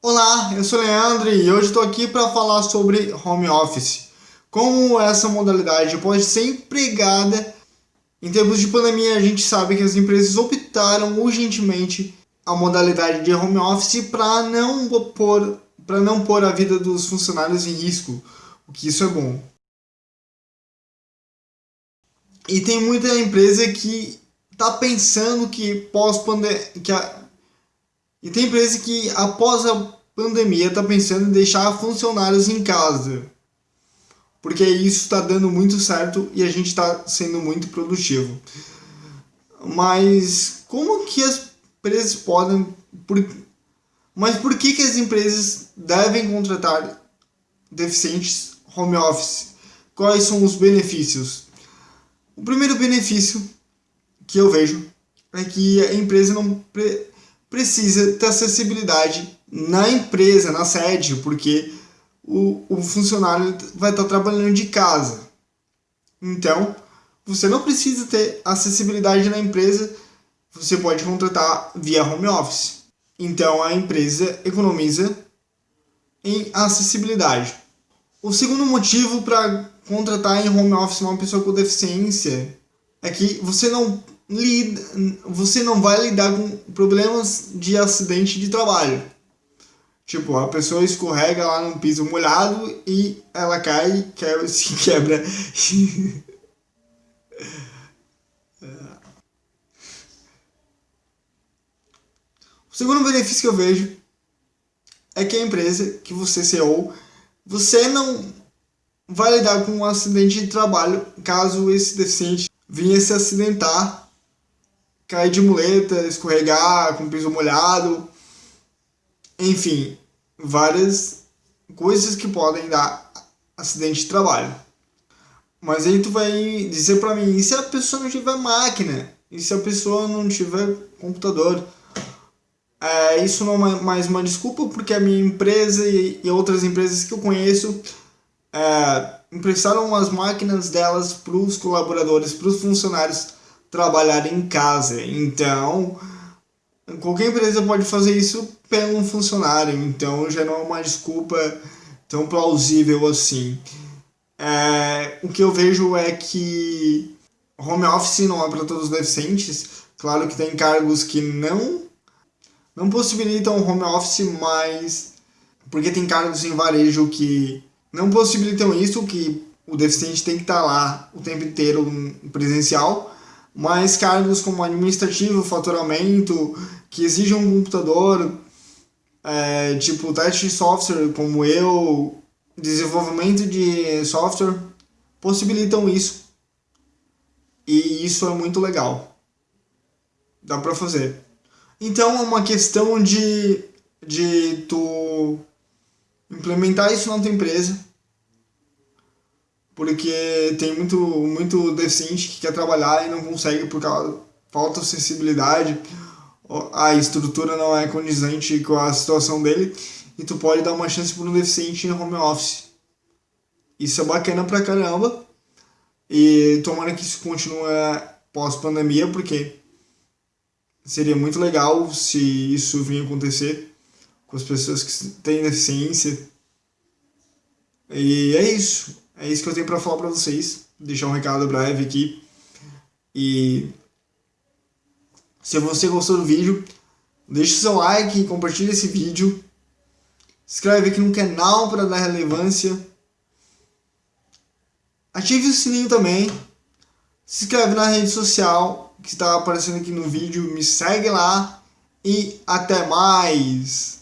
Olá, eu sou o Leandro e hoje estou aqui para falar sobre home office. Como essa modalidade pode ser empregada em tempos de pandemia, a gente sabe que as empresas optaram urgentemente a modalidade de home office para não pôr para não pôr a vida dos funcionários em risco, o que isso é bom. E tem muita empresa que está pensando que pós que a, e tem empresa que após a pandemia está pensando em deixar funcionários em casa. Porque isso está dando muito certo e a gente está sendo muito produtivo. Mas como que as empresas podem... Por, mas por que, que as empresas devem contratar deficientes home office? Quais são os benefícios? O primeiro benefício que eu vejo é que a empresa não pre precisa ter acessibilidade na empresa, na sede, porque o, o funcionário vai estar trabalhando de casa. Então, você não precisa ter acessibilidade na empresa, você pode contratar via home office. Então, a empresa economiza em acessibilidade. O segundo motivo para contratar em home office uma pessoa com deficiência é que você não lida, você não vai lidar com problemas de acidente de trabalho. Tipo, a pessoa escorrega lá num piso molhado e ela cai e se quebra. o segundo benefício que eu vejo é que a empresa que você CEO, você não vai lidar com um acidente de trabalho caso esse deficiente vinha se acidentar cair de muleta, escorregar com piso molhado, enfim, várias coisas que podem dar acidente de trabalho. Mas aí tu vai dizer para mim, e se a pessoa não tiver máquina? E se a pessoa não tiver computador? É, isso não é mais uma desculpa, porque a minha empresa e, e outras empresas que eu conheço é, emprestaram as máquinas delas para os colaboradores, para os funcionários trabalhar em casa. Então, qualquer empresa pode fazer isso pelo funcionário, então já não é uma desculpa tão plausível assim. É, o que eu vejo é que home office não é para todos os deficientes. Claro que tem cargos que não não possibilitam home office, mas porque tem cargos em varejo que não possibilitam isso, que o deficiente tem que estar lá o tempo inteiro presencial, mas cargos como administrativo, faturamento, que exigem um computador, é, tipo teste de software como eu, desenvolvimento de software, possibilitam isso. E isso é muito legal. Dá pra fazer. Então é uma questão de, de tu implementar isso na tua empresa porque tem muito, muito deficiente que quer trabalhar e não consegue por causa falta sensibilidade, a estrutura não é condizente com a situação dele, e tu pode dar uma chance para um deficiente em home office. Isso é bacana pra caramba, e tomara que isso continue pós-pandemia, porque seria muito legal se isso vinha acontecer com as pessoas que têm deficiência. E é isso. É isso que eu tenho para falar para vocês. Deixar um recado breve aqui. E se você gostou do vídeo, deixe seu like, compartilhe esse vídeo. Se inscreve aqui no canal para dar relevância. Ative o sininho também. Se inscreve na rede social que está aparecendo aqui no vídeo. Me segue lá. E até mais!